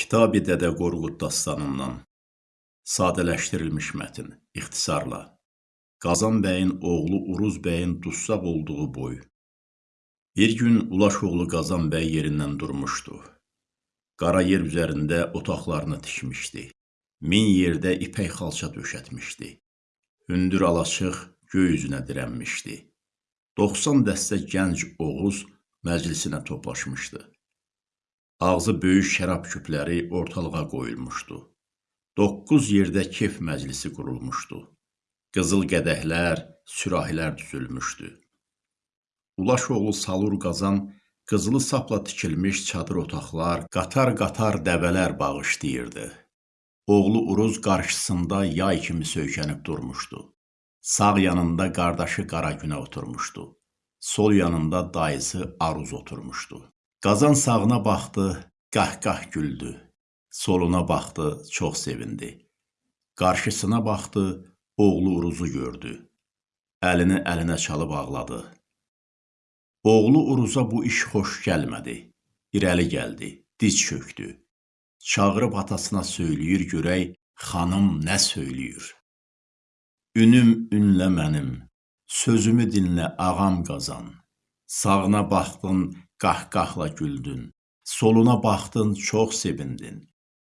Kitabi Dədə Qorqud dastanından sadələşdirilmiş mətn ixtisarla Qazan bəyin oğlu Uruz bəyin dussaq olduğu boy. Bir gün Ulaş oğlu Qazan bəy yerindən durmuşdu. Qara yer üzərində otaqlarını tikmişdi. Min yerdə ipək xalça döşətmişdi. Hündür alaçıq göy üzünə dirənmişdi. 90 dəstə gənc Oğuz məclisinə toplaşmışdı. Ağzı böyük şərab küpləri ortalığa qoyulmuşdu. Doqquz yerdə kef məclisi qurulmuşdu. Qızıl qədəhlər, sürahilər düzülmüşdü. Ulaş oğlu Salur Qazan qızılı sapla tikilmiş çadır otaqlar, qatar-qatar dəvələr bağışlayırdı. Oğlu Uruz qarşısında yay kimi söykənib durmuşdu. Sağ yanında qardaşı Qaragünə oturmuşdu. Sol yanında dayısı Aruz oturmuşdu. Qazan sağına baxdı, qah-qah güldü. Soluna baxdı, çox sevindi. Qarşısına baxdı, oğlu Uruzu gördü. Əlini əlinə çalıb ağladı. Oğlu Uruza bu iş xoş gəlmədi. İrəli gəldi, diz çökdü. Çağırıb atasına söyləyir görək, xanım nə söyləyir. Ünüm ünlə mənim, sözümü dinlə ağam qazan. Sağına baxdın, qahqahla güldün. Soluna baxdın, çox sevindin.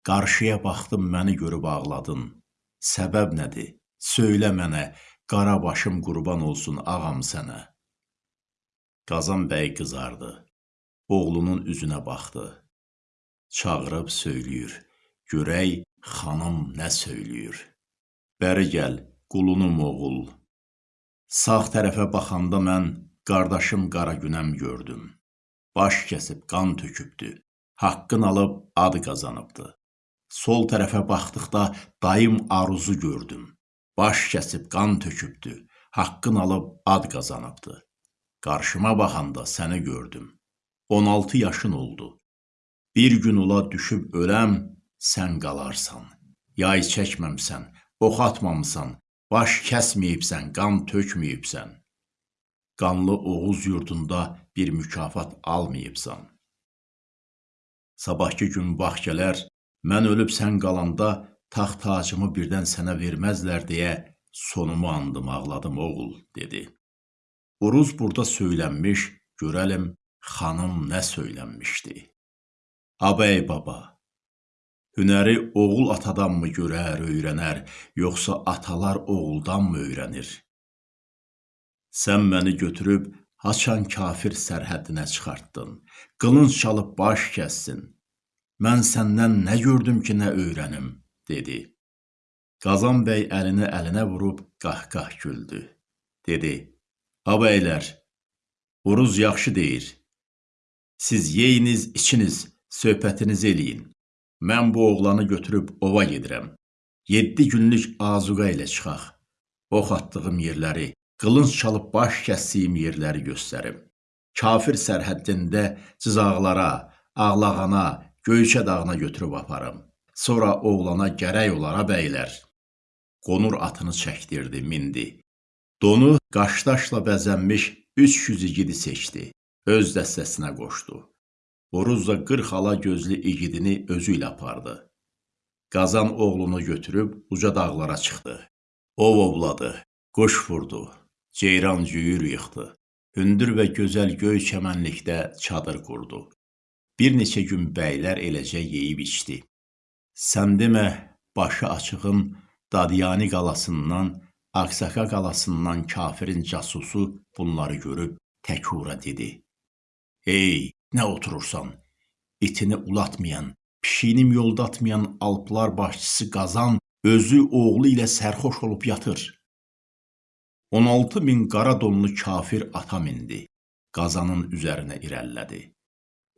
Qarşıya baxdın, məni görüb ağladın. Səbəb nədir? Söylə mənə, qara başım qurban olsun ağam sənə. Qazan bəy qızardı. Oğlunun üzünə baxdı. Çağırıb söyləyir. Görək xanım nə söyləyir. Bəri gəl, qulunum oğul. Sağ tərəfə baxanda mən qardaşım Qaragünəm gördüm. Baş kəsib qan tökübdü. Haqqın alıb ad qazanıbdı. Sol tərəfə baxdıqda dayım Aruzu gördüm. Baş kəsib qan tökübdü. Haqqın alıb ad qazanıbdı. Qarşıma baxanda səni gördüm. 16 yaşın oldu. Bir gün ola düşüb öləm, sən qalarsan. Yay çəkməmsən, ox atmamısan, baş kəsməyibsən, qan tökməyibsən. Qanlı Oğuz yurdunda bir mükafat almayıbsan. Sabahki gün bax gələr, mən ölüb sən qalanda taxt tacımı birdən sənə verməzlər deyə sonumu andım, ağladım oğul, dedi. Uruz burada söylənmiş, görəlim xanım nə söylənmişdi. Abəy baba, hünəri oğul atadanmı görər, öyrənər, yoxsa atalar oğuldanmı öyrənir? Sən məni götürüb haçan kafir sərhəddinə çıxartdın, qılınc çalıb baş kəssin. Mən səndən nə gördüm ki, nə öyrənim, dedi. Qazan bəy əlini əlinə vurub qah-qah güldü. Dedi, abəylər, Uruz yaxşı deyir. Siz yeyiniz, içiniz, söhbətinizi eləyin. Mən bu oğlanı götürüb ova gedirəm. Yeddi günlük azuqa ilə çıxaq. Ox atdığım yerləri, qılınc çalıb baş kəsdiyim yerləri göstərim. Kafir sərhəddində cızaqlara, ağlağana, Göyçə dağına götürüb aparım. Sonra oğlana gərək olara bəylər. Qonur atını çəkdirdi, mindi. Donu qaşdaşla bəzənmiş 300 igidi seçdi. Öz dəstəsinə qoşdu. Oruz da 40 ala gözlü igidini özü ilə apardı. Qazan oğlunu götürüb uca dağlara çıxdı. Ov ovladı, quş vurdu, ceyran cüyür yıxdı. Hündür və gözəl göy çəmənlikdə çadır qurdu. Bir neçə gün bəylər eləcə yeyib içdi. Sən demə, başı açığın Dadyani qalasından, Aksaka qalasından kafirin casusu bunları görüb təkura dedi. Ey, nə oturursan? İtini ulatmayan, pişiyini yoldatmayan alplar başçısı Qazan özü oğlu ilə sərxoş olub yatır. 16 min qara donlu kafir ata mindi. Qazanın üzərinə irəlilədi.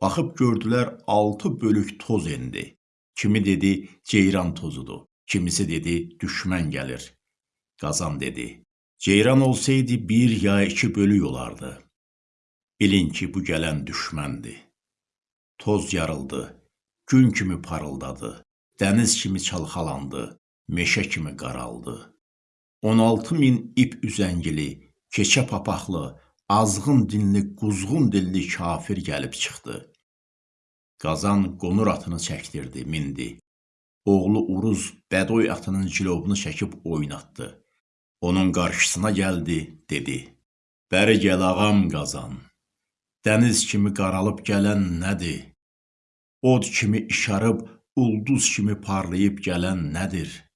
Baxıb gördülər altı bölük toz endi. Kimi dedi ceyran tozudur, kimisi dedi düşmən gəlir. Qazan dedi, ceyran olsaydı bir ya iki bölük olardı. Bilin ki, bu gələn düşməndir. Toz yarıldı, gün kimi parıldadı, dəniz kimi çalxalandı, meşə kimi qaraldı. 16 min ip üzəngili, keçə papaqlı, azğın dinli, quzğun dilli kafir gəlib çıxdı. Qazan qonur atını çəkdirdi, mindi. Oğlu Uruz Bədoy atının cilovunu çəkib oynatdı. Onun qarşısına gəldi, dedi: "Bəri gəl ağam Qazan. Dəniz kimi qaralıb gələn nədir? Od kimi işarıb, ulduz kimi parlayıb gələn nədir?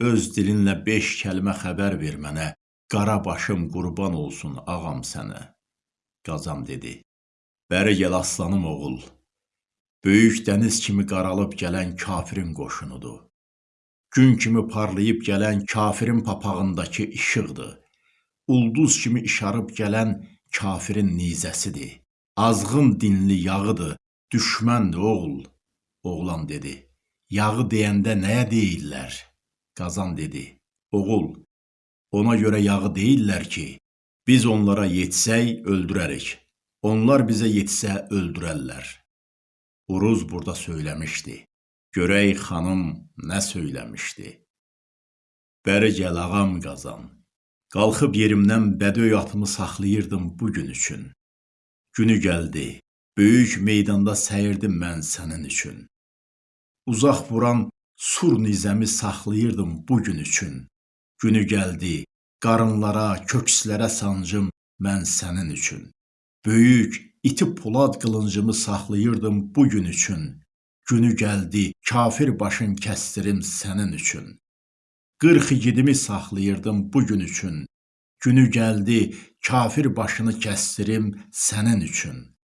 Öz dilinlə beş kəlmə xəbər ver mənə, qara başım qurban olsun ağam sənə." Qazan dedi: "Bəri gəl aslanım oğul. Böyük dəniz kimi qaralıb gələn kafirin qoşunudur. Gün kimi parlayıb gələn kafirin papağındakı işıqdır. Ulduz kimi işarıb gələn kafirin nizəsidir. Azğın dinli yağıdır, düşməndir oğul." Oğlan dedi: "Yağı deyəndə nəyə deyirlər?" Qazan dedi: "Oğul, ona görə yağı deyirlər ki, biz onlara yetsək öldürərik. Onlar bizə yetsə öldürərlər." Uruz burada söyləmişdi. Görək xanım nə söyləmişdi. Bəri gəl ağam Qazan. Qalxıb yerimdən bədöy atımı saxlayırdım bu gün üçün. Günü gəldi. Böyük meydanda səyirdim mən sənin üçün. Uzaq vuran sur nizəmi saxlayırdım bu gün üçün. Günü gəldi. Qarınlara, kökslərə sancım mən sənin üçün. Böyük iti polad qılıncımı saxlayırdım bu gün üçün. Günü gəldi, kafir başın kəsdirim sənin üçün. 40 igidimi saxlayırdım bu gün üçün. Günü gəldi, kafir başını kəsdirim sənin üçün.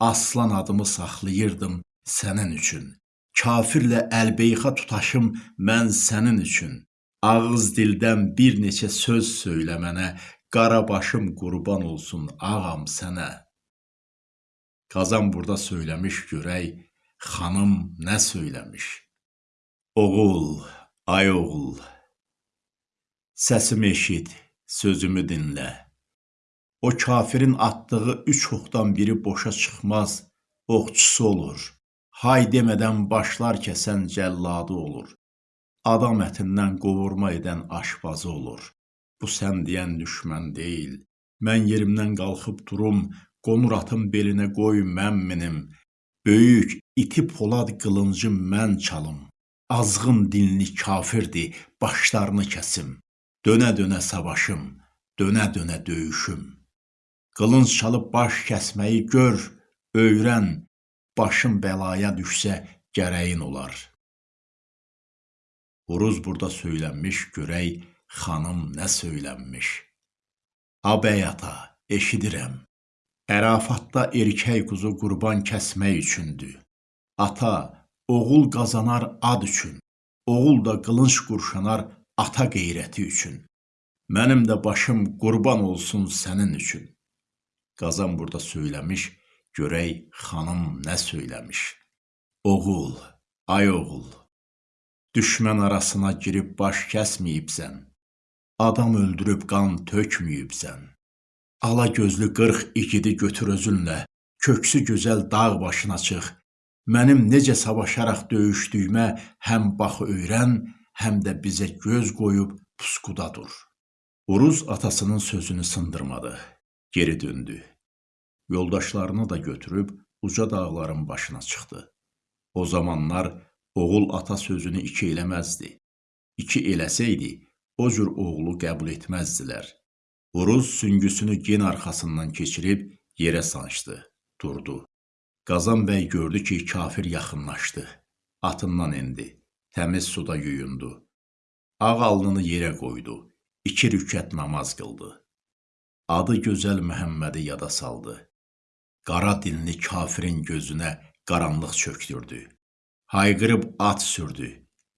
Aslan adımı saxlayırdım sənin üçün. Kafirlə əlbeyxa tutaşım mən sənin üçün. Ağız dildən bir neçə söz söylə mənə, qara başım qurban olsun ağam sənə. Qazan burada söyləmiş görək, xanım nə söyləmiş? Oğul, ay oğul, Səsimi eşit, sözümü dinlə. O kafirin atdığı üç oxdan biri boşa çıxmaz, oxçusu olur. Hay demədən başlar kəsən cəlladı olur. Adam ətindən qovurma edən aşpazı olur. Bu sən deyən düşmən deyil. Mən yerimdən qalxıb durum, qonur atım belinə qoy mən minim. Böyük iti polad qılıncı mən çalım. Azğın dinli kafirdir, başlarını kəsim. Dönə-dönə savaşım, dönə-dönə döyüşüm. Qılınc çalıb baş kəsməyi gör, öyrən, başın bəlaya düşsə gərəyin olar. Uruz burada söylənmiş, görək xanım nə söylənmiş. Abəy ata, eşidirəm. Ərafatda erkək quzu qurban kəsmək üçündür. Ata, oğul qazanar ad üçün. Oğul da qılınc qurşanar ata qeyrəti üçün. Mənim də başım qurban olsun sənin üçün. Qazan burada söyləmiş, görək xanım nə söyləmiş. Oğul, ay oğul, düşmən arasına girib baş kəsməyibsən. Adam öldürüb qan tökməyibsən. Ala gözlü 40 igidi götür özünlə, köksü gözəl dağ başına çıx. Mənim necə savaşaraq döyüşdüyümə həm bax öyrən, həm də bizə göz qoyub puskuda dur. Uruz atasının sözünü sındırmadı. Geri döndü. Yoldaşlarını da götürüb uca dağların başına çıxdı. O zamanlar oğul ata sözünü iki eləməzdi. İki eləsəydi, o cür oğlu qəbul etməzdilər. Uruz süngüsünü gen arxasından keçirib yerə sancdı, durdu. Qazan bəy gördü ki, kafir yaxınlaşdı. Atından endi təmiz suda yuyundu. Ağ alnını yerə qoydu. İki rükət namaz qıldı. Adı gözəl Məhəmmədi yada saldı. Qara dinli kafirin gözünə qaranlıq çökdürdü. Hayqırıb at sürdü.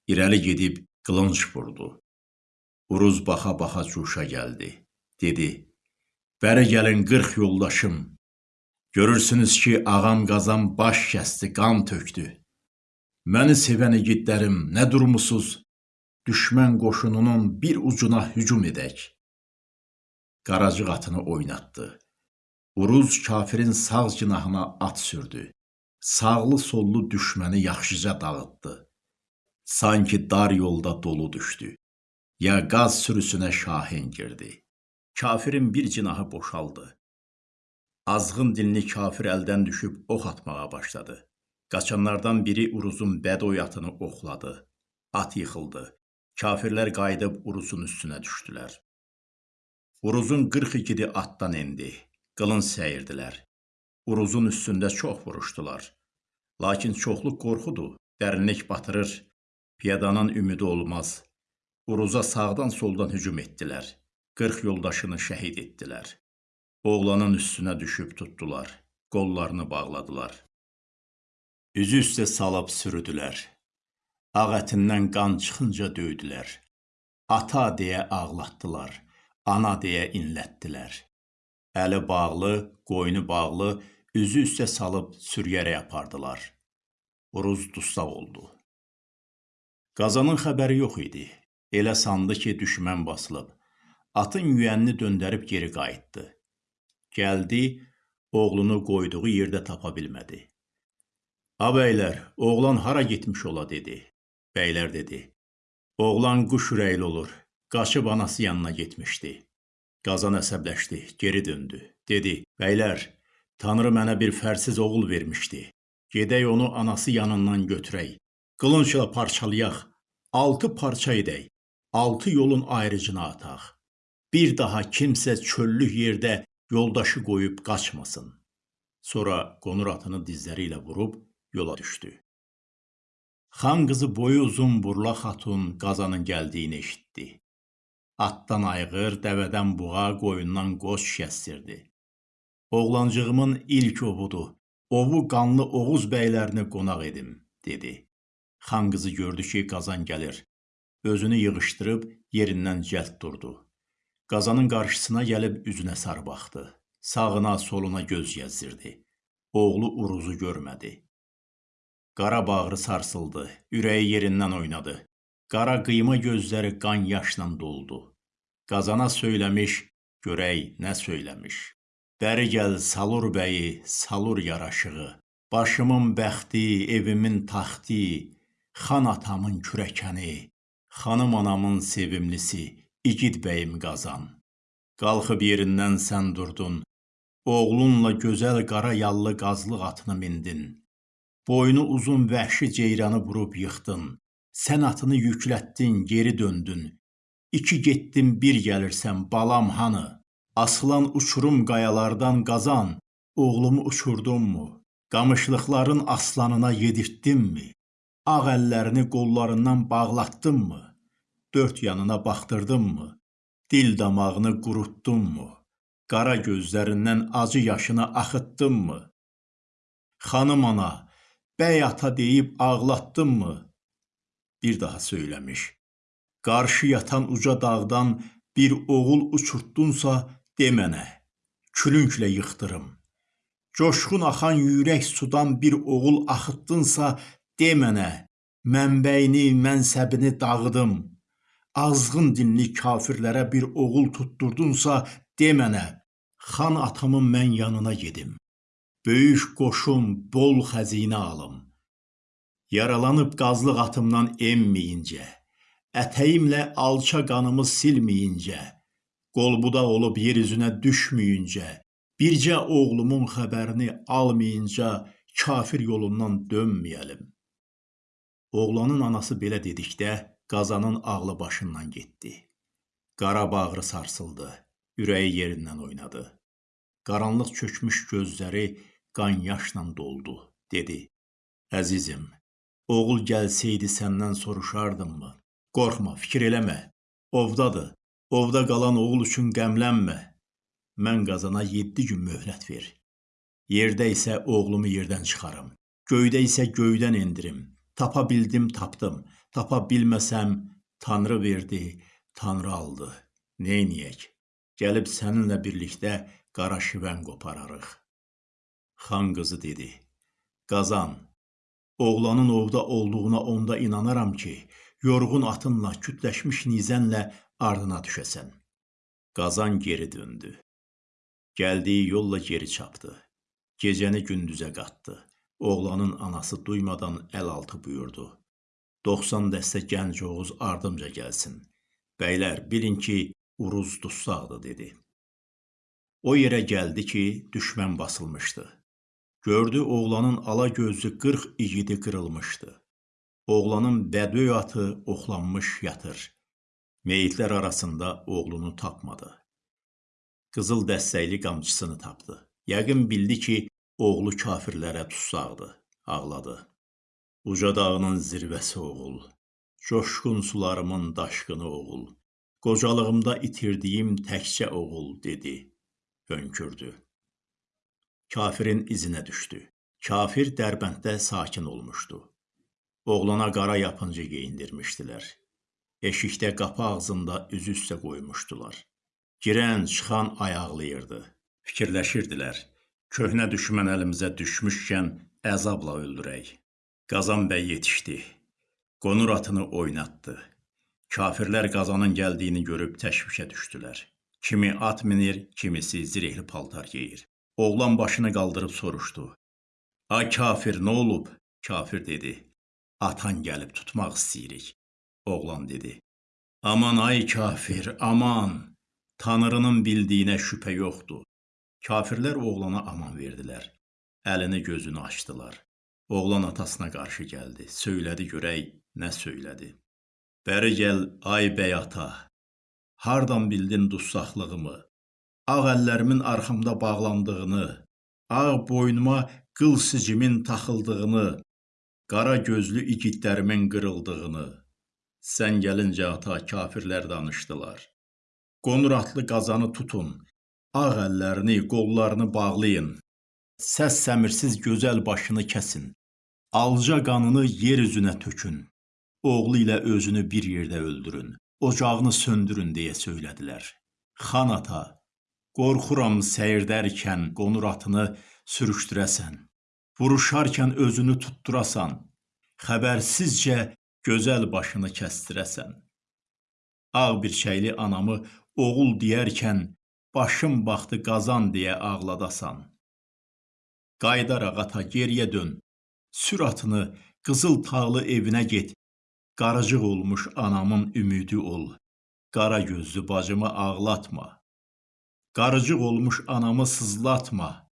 İrəli gedib qılınc vurdu. Uruz baxa-baxa cuşa gəldi. Dedi: "Bəri gəlin 40 yoldaşım. Görürsünüz ki, ağam qazan baş kəsdi, qan tökdü. Məni sevən igidlərim, nə durmusuz? Düşmən qoşununun bir ucuna hücum edək. Qaracıq atını oynatdı. Uruz kafirin sağ cinahına at sürdü. Sağlı sollu düşməni yaxşıca dağıtdı. Sanki dar yolda dolu düşdü. Ya qaz sürüsünə şahin girdi. Kafirin bir cinahı boşaldı. Azğın dinli kafir əldən düşüb ox atmağa başladı. Qaçanlardan biri Uruzun bədoy atını oxladı. At yıxıldı. Kafirlər qayıdıb Uruzun üstünə düşdülər. Uruzun 40 igidi atdan endi. Qılınc səyirdilər. Uruzun üstündə çox vuruşdular. Lakin çoxluq qorxudur, dərinlik batırır. Piyadanın ümidi olmaz. Uruza sağdan soldan hücum etdilər. 40 yoldaşını şəhid etdilər. Oğlanın üstünə düşüb tutdular. Qollarını bağladılar. Üzü üstə salıb sürüdülər. Ağ ətindən qan çıxınca döydülər. Ata deyə ağlatdılar. Ana deyə inlətdilər. Əli bağlı, qoynu bağlı, üzü üstə salıb sürüyərək apardılar. Uruz dustaq oldu. Qazanın xəbəri yox idi. Elə sandı ki, düşmən basılıb. Atın yüyənini döndərib geri qayıtdı. Gəldi, oğlunu qoyduğu yerdə tapa bilmədi. A bəylər, oğlan hara getmiş ola dedi. Bəylər dedi. Oğlan quş ürəkli olur. Qaçıb anası yanına getmişdi. Qazan əsəbləşdi, geri döndü. Dedi: "Bəylər, Tanrı mənə bir fərsiz oğul vermişdi. Gedək onu anası yanından götürək. Qılıncla parçalayaq. 6 parça edək. 6 yolun ayrıcına ataq. Bir daha kimsə çöllük yerdə yoldaşı qoyub qaçmasın." Sonra qonur atını dizləri ilə vurub yola düşdü. Xan qızı boyu uzun Burla xatun qazanın gəldiyini eşitdi. Atdan ayğır, dəvədən buğa, qoyundan qoç kəstirdi. Oğlancığımın ilk ovudur. Ovu qanlı Oğuz bəylərini qonaq edim, dedi. Xan qızı gördü ki, qazan gəlir. Özünü yığışdırıb yerindən cəld durdu. Qazanın qarşısına gəlib üzünə sarı baxdı. Sağına, soluna göz gəzdirdi. Oğlu Uruzu görmədi. Qara bağrı sarsıldı, ürəyi yerindən oynadı. Qara qıyma gözləri qan yaşla doldu. Qazana söyləmiş, görək nə söyləmiş. Bəri gəl Salur bəyi, Salur yaraşığı. Başımın bəxti, evimin taxti, xan atamın kürəkəni, xanım anamın sevimlisi, igid bəyim qazan. Qalxıb yerindən sən durdun, oğlunla gözəl qara yallı qazlıq atını mindin. Boynu uzun vəhşi ceyranı vurub yıxdın. Sən atını yüklətdin, geri döndün. İki getdin, bir gəlirsən, balam hanı? Asılan uçurum qayalardan qazan, oğlumu uçurdunmu? Qamışlıqların aslanına yedirtdinmi? Ağ əllərini qollarından bağlatdınmı? Dörd yanına baxdırdınmı? Dil damağını qurutdunmu? Qara gözlərindən acı yaşını axıtdınmı? Xanım ana, bəy ata deyib ağlatdınmı? Bir daha söyləmiş. Qarşı yatan uca dağdan bir oğul uçurtdunsa de mənə, külünklə yıxdırım. Coşqun axan yürək sudan bir oğul axıtdınsa de mənə, mənbəyini, mənsəbini dağıdım. Azğın dinli kafirlərə bir oğul tutturdunsa de mənə, xan atamın mən yanına gedim. Böyük qoşum, bol xəzinə alım. Yaralanıb qazlıq atımdan emməyincə, ətəyimlə alça qanımı silməyincə, qolbudaq olub yer üzünə düşməyincə, bircə oğlumun xəbərini almayınca kafir yolundan dönməyəlim. Oğlanın anası belə dedikdə qazanın ağlı başından getdi. Qara bağrı sarsıldı, ürəyi yerindən oynadı. Qaranlıq çökmüş gözləri qan yaşla doldu. Dedi: "Əzizim, Oğul gəlsəydi səndən soruşardımmı? Qorxma, fikir eləmə. Ovdadır. Ovda qalan oğul üçün qəmlənmə. Mən qazana 7 gün möhlət ver. Yerdə isə oğlumu yerdən çıxarım. Göydə isə göydən endirim. Tapa bildim, tapdım. Tapa bilməsəm, Tanrı verdi, Tanrı aldı. Neyniyək? Gəlib səninlə birlikdə qara şivən qopararıq. Xan qızı dedi: Qazan, Oğlanın ovda olduğuna onda inanaram ki, yorğun atınla, kütləşmiş nizənlə ardına düşəsən. Qazan geri döndü. Gəldiyi yolla geri çapdı. Gecəni gündüzə qatdı. Oğlanın anası duymadan əl altı buyurdu. 90 dəstə gənc Oğuz ardımca gəlsin. Bəylər, bilin ki, Uruz dustaqdır, dedi. O yerə gəldi ki, düşmən basılmışdı. Gördü oğlanın ala gözlü 40 igidi qırılmışdı. Oğlanın bədöy atı oxlanmış yatır. Meyitlər arasında oğlunu tapmadı. Qızıl dəstəkli qamçısını tapdı. Yəqin bildi ki, oğlu kafirlərə tutsaqdı. Ağladı. Uca dağının zirvəsi oğul. Coşqun sularımın daşqını oğul. Qocalığımda itirdiyim təkcə oğul dedi. Hönkürdü. Kafirin izinə düşdü. Kafir Dərbənddə sakin olmuşdu. Oğlana qara yapıncı geyindirmişdilər. Eşikdə qapı ağzında üzü üstə qoymuşdular. Girən, çıxan ayaqlayırdı. Fikirləşirdilər. Köhnə düşmən əlimizə düşmüşkən əzabla öldürək. Qazan bəy yetişdi. Qonur atını oynatdı. Kafirlər qazanın gəldiyini görüb təşvişə düşdülər. Kimi at minir, kimisi zirehli paltar geyir. Oğlan başını qaldırıb soruşdu. Ay kafir, nə olub? Kafir dedi. Atan gəlib tutmaq istəyirik. Oğlan dedi. Aman ay kafir, aman. Tanrının bildiyinə şübhə yoxdur. Kafirlər oğlana aman verdilər. Əlini gözünü açdılar. Oğlan atasına qarşı gəldi. Söylədi görək, nə söylədi. Bəri gəl, ay bəy ata. Hardan bildin dussaqlığımı? Ağ əllərimin arxamda bağlandığını, ağ boynuma qıl sicimin taxıldığını, qara gözlü igidlərimin qırıldığını. Sən gəlincə ata kafirlər danışdılar. Qonur atlı qazanı tutun, ağ əllərini, qollarını bağlayın. Səs səmirsiz gözəl başını kəsin. Alca qanını yer üzünə tökün. Oğlu ilə özünü bir yerdə öldürün. Ocağını söndürün deyə söylədilər. Xan ata, qorxuram səyirdərkən qonur atını sürüşdürəsən. Vuruşarkən özünü tutdurasan. Xəbərsizcə gözəl başını kəstirəsən. Ağ bir şeyli anamı oğul deyərkən başım baxdı qazan deyə ağladasan. Qaydaraq ata geriyə dön. Sür atını qızıl tağlı evinə get. Qarıcıq olmuş anamın ümidi ol. Qara gözlü bacımı ağlatma. Qarıcıq olmuş anamı sızlatma.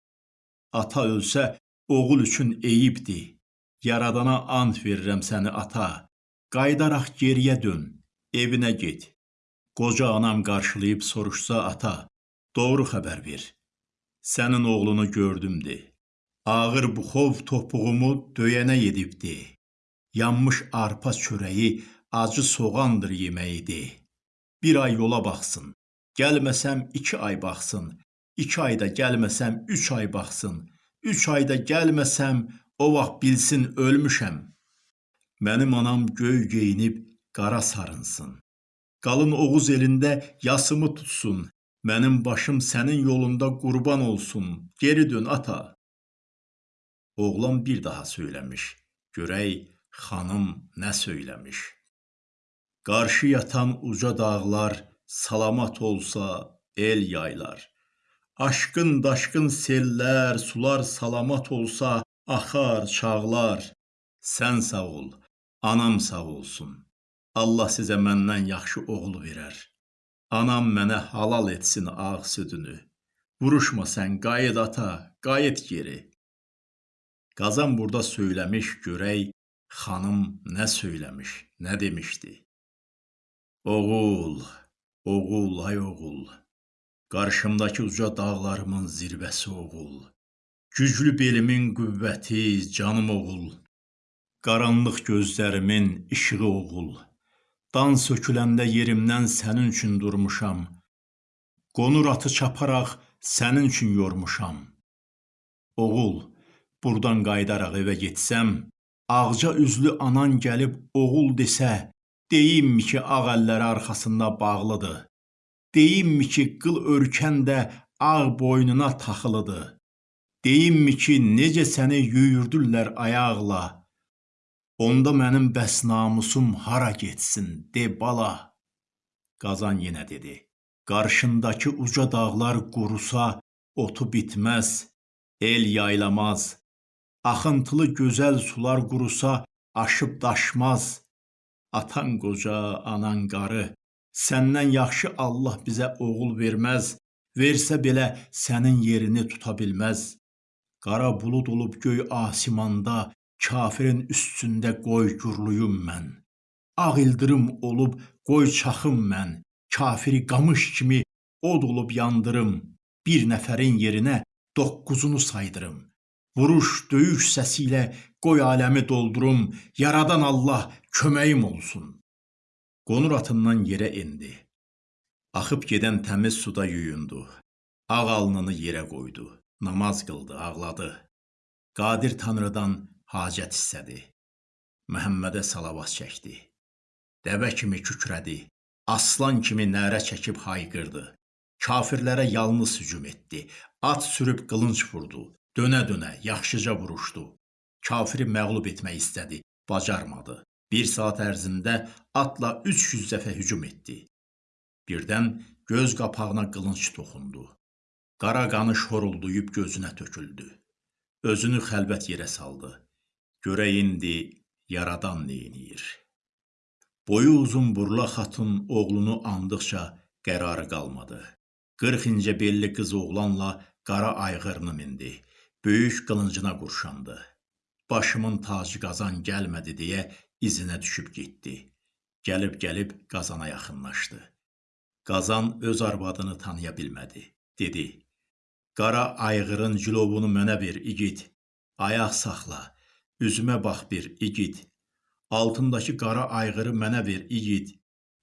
Ata ölsə oğul üçün eyibdir. Yaradana ant verirəm səni ata. Qaydaraq geriyə dön. Evinə get. Qoca anam qarşılayıb soruşsa ata, doğru xəbər ver. Sənin oğlunu gördüm de. Ağır buxov topuğumu döyənə yedibdi. Yanmış arpa çörəyi acı soğandır yeməyidir. Bir ay yola baxsın. Gəlməsəm iki ay baxsın. İki ayda gəlməsəm üç ay baxsın. Üç ayda gəlməsəm o vaxt bilsin ölmüşəm. Mənim anam göy geyinib qara sarınsın. Qalın Oğuz elində yasımı tutsun. Mənim başım sənin yolunda qurban olsun. Geri dön ata. Oğlan bir daha söyləmiş. Görək xanım nə söyləmiş. Qarşı yatan uca dağlar salamat olsa el yaylar. Aşqın daşqın sellər, sular salamat olsa axar çağlar. Sən sağ ol, anam sağ olsun. Allah sizə məndən yaxşı oğul verər. Anam mənə halal etsin ağ südünü. Vuruşma sən, qayıt ata, qayıt geri. Qazan burada söyləmiş görək xanım nə söyləmiş, nə demişdi. Oğul, oğul, ay oğul. Qarşımdakı uca dağlarımın zirvəsi oğul. Güclü belimin qüvvəti, canım oğul. Qaranlıq gözlərimin işığı oğul. Dan söküləndə yerimdən sənin üçün durmuşam. Qonur atı çaparaq sənin üçün yormuşam. Oğul, burdan qayıdaraq evə getsəm, ağca üzlü anan gəlib oğul desə, deyimmi ki, ağ əlləri arxasında bağlıdır. Deyimmi ki, qıl örkən də ağ boynuna taxılıdır. Deyimmi ki, necə səni yüyürdürlər ayaqla. Onda mənim bəs namusum hara getsin, de bala. Qazan yenə dedi. Qarşındakı uca dağlar qurusa, otu bitməz, el yaylamaz. Axıntılı gözəl sular qurusa, aşıb daşmaz. Atan qoca, anan qarı, səndən yaxşı Allah bizə oğul verməz. Versə belə sənin yerini tuta bilməz. Qara bulud olub göy asimanda, kafirin üstündə qoy gürlüyüm mən. Ağ ildırım olub qoy çaxım mən, kafiri qamış kimi od olub yandırım. Bir nəfərin yerinə doqquzunu saydırım. Vuruş, döyüş səsi ilə qoy aləmi doldurum, yaradan Allah köməyim olsun. Qonur atından yerə endi. Axıb gedən təmiz suda yuyundu. Ağ alnını yerə qoydu. Namaz qıldı, ağladı. Qadir Tanrıdan hacət istədi. Məhəmmədə salavat çəkdi. Dəvə kimi kükrədi. Aslan kimi nərə çəkib hayqırdı. Kafirlərə yalnız hücum etdi. At sürüb qılınc vurdu. Dönə-dönə yaxşıca vuruşdu. Kafiri məğlub etmək istədi, bacarmadı. Bir saat ərzində atla 300 dəfə hücum etdi. Birdən göz qapağına qılınc toxundu. Qara qanı şorulduyub gözünə töküldü. Özünü xəlvət yerə saldı. Görək indi yaradan neyniyir. Boyu uzun burla xatun oğlunu andıqca qərarı qalmadı. 40 incə belli qız oğlanla qara ayğırını mindi. Böyük qılıncına qurşandı. Başımın tacı qazan gəlmədi deyə izinə düşüb getdi. Gəlib-gəlib qazana yaxınlaşdı. Qazan öz arvadını tanıya bilmədi. Dedi: "Qara ayğırın cilovunu mənə ver, igid. Ayaq saxla. Üzümə bax bir, igid. Altındakı qara ayğırı mənə ver, igid.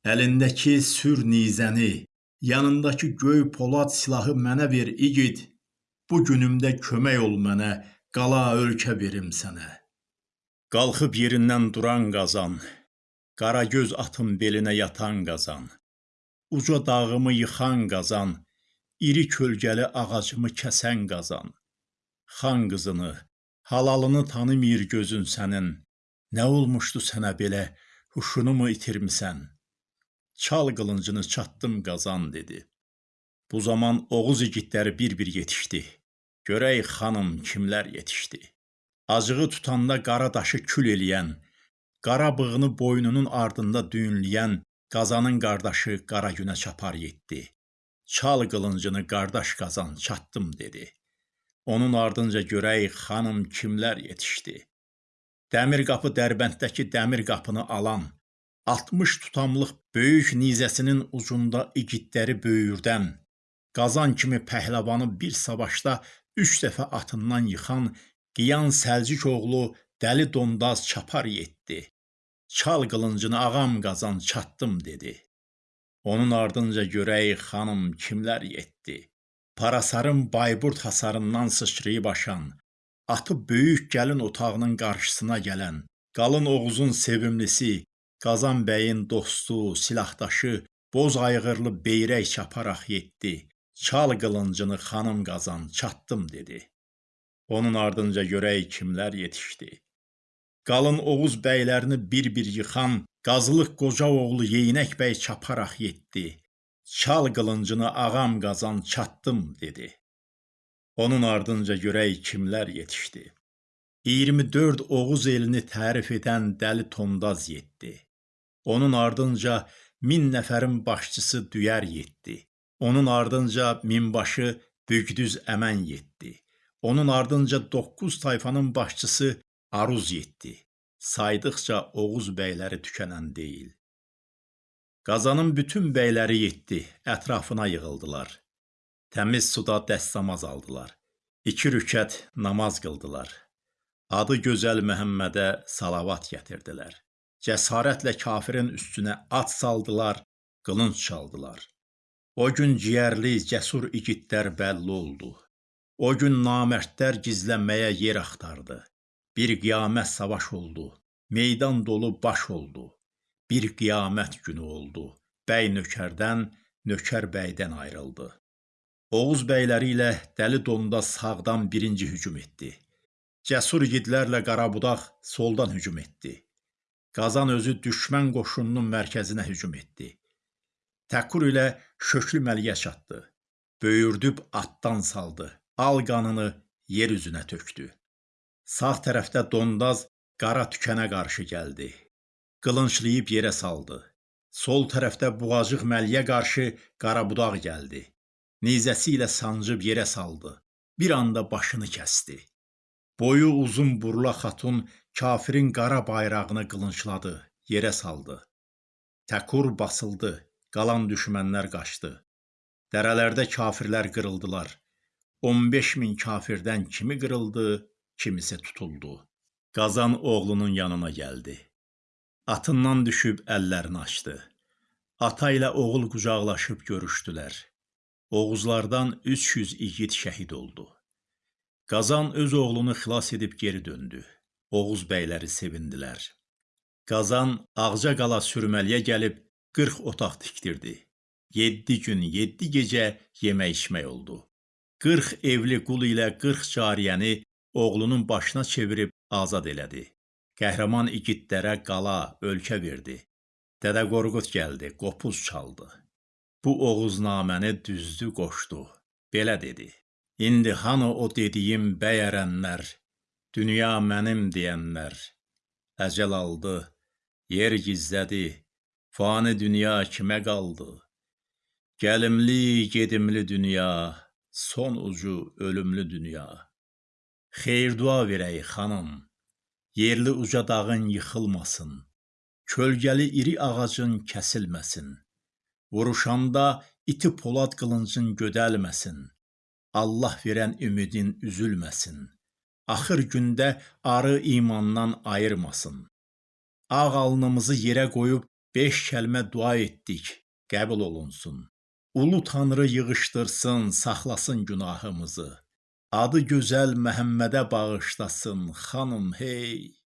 Əlindəki sür nizəni, yanındakı göy polad silahı mənə ver, igid. Bu günümdə kömək ol mənə, qala ölkə verim sənə." Qalxıb yerindən duran qazan, qara göz atın belinə yatan qazan, uca dağımı yıxan qazan, iri kölgəli ağacımı kəsən qazan. Xan qızını, halalını tanımır gözün sənin. Nə olmuşdu sənə belə, huşunu mu itirmisən? Çal qılıncını çatdım qazan dedi. Bu zaman Oğuz igidləri bir-bir yetişdi. Görək xanım kimlər yetişdi. Acığı tutanda qara daşı kül eləyən, qara bığını boynunun ardında düyünləyən Qazanın qardaşı Qara Günə çapar yetdi. Çal qılıncını qardaş Qazan çatdım dedi. Onun ardınca görək xanım kimlər yetişdi. Dəmir qapı Dərbənddəki dəmir qapını alan, 60 tutamlıq böyük nizəsinin ucunda igidləri böyürdən, Qazan kimi pəhləvanı bir savaşda üç dəfə atından yıxan Qiyan Səlcik oğlu Dəli Dondaz çapar yetdi. Çal qılıncını ağam qazan çatdım dedi. Onun ardınca görək xanım kimlər yetdi. Parasarın Bayburt hasarından sıçrayıb aşan, atı böyük gəlin otağının qarşısına gələn, qalın Oğuzun sevimlisi, Qazan bəyin dostu, silahdaşı, boz ayğırlı beyrək çaparaq yetdi. Çal qılıncını xanım qazan çatdım dedi. Onun ardınca görək kimlər yetişdi. Qalın Oğuz bəylərini bir-bir yıxan Qazılıq qoca oğlu Yeynək bəy çaparaq yetdi. Çal qılıncını ağam qazan çatdım dedi. Onun ardınca görək kimlər yetişdi. 24 Oğuz elini tərif edən Dəli Tondaz yetdi. Onun ardınca min nəfərin başçısı Düyər yetdi. Onun ardınca minbaşı Bügdüz Əmən yetdi. Onun ardınca 9 tayfanın başçısı Aruz yetdi. Saydıqca Oğuz bəyləri tükənən deyil. Qazanın bütün bəyləri yetdi, ətrafına yığıldılar. Təmiz suda dəstəmaz aldılar. İki rükət namaz qıldılar. Adı gözəl Məhəmmədə salavat gətirdilər. Cəsarətlə kafirin üstünə at saldılar, qılınc çaldılar. O gün ciyərli, cəsur igidlər bəlli oldu. O gün namərdlər gizlənməyə yer axtardı. Bir qiyamət savaş oldu. Meydan dolu baş oldu. Bir qiyamət günü oldu. Bəy nökərdən, nökər bəydən ayrıldı. Oğuz bəyləri ilə Dəli Donda sağdan birinci hücum etdi. Cəsur igidlərlə Qarabudaq soldan hücum etdi. Qazan özü düşmən qoşununun mərkəzinə hücum etdi. Təkur ilə Şöklü Məliyə çatdı. Böyürdüb atdan saldı al qanını yer üzünə tökdü. Sağ tərəfdə Dondaz qara tükənə qarşı gəldi. Qılınclayıb yerə saldı. Sol tərəfdə Buğacıq Məliyə qarşı Qarabudaq gəldi. Nizəsi ilə sancıb yerə saldı. bir anda başını kəsdi. Boyu uzun burla xatun kafirin qara bayrağını qılınçladı, yerə saldı. Təkur basıldı, qalan düşmənlər qaçdı. Dərələrdə kafirlər qırıldılar. 15 min kafirdən kimi qırıldı, kimisi tutuldu. Qazan oğlunun yanına gəldi. Atından düşüb əllərini açdı. Ata ilə oğul qucaqlaşıb görüşdülər. Oğuzlardan 300 igid şəhid oldu. Qazan öz oğlunu xilas edib geri döndü. Oğuz bəyləri sevindilər. Qazan Ağca qala sürməliyə gəlib 40 otaq tikdirdi. 7 gün, 7 gecə yemək içmək oldu. 40 evli qul ilə 40 cariyəni oğlunun başına çevirib azad elədi. Qəhrəman igidlərə qala, ölkə verdi. Dədə Qorqud gəldi, qopuz çaldı. Bu Oğuznaməni düzdü, qoşdu. Belə dedi: İndi hanı o dediyim bəyərənlər, dünya mənim deyənlər. Əcəl aldı, yer gizlədi, fani dünya kimə qaldı? Gəlimli, gedimli dünya, son ucu ölümlü dünya. Xeyir dua verək xanım, yerli uca dağın yıxılmasın, kölgəli iri ağacın kəsilməsin. Vuruşanda iti polad qılıncın gödəlməsin. Allah verən ümidin üzülməsin. Axır gündə arı imandan ayırmasın. Ağ alnımızı yerə qoyub beş kəlmə dua etdik, qəbul olunsun. Ulu Tanrı yığışdırsın, saxlasın günahımızı. Adı gözəl Məhəmmədə bağışlasın, xanım hey.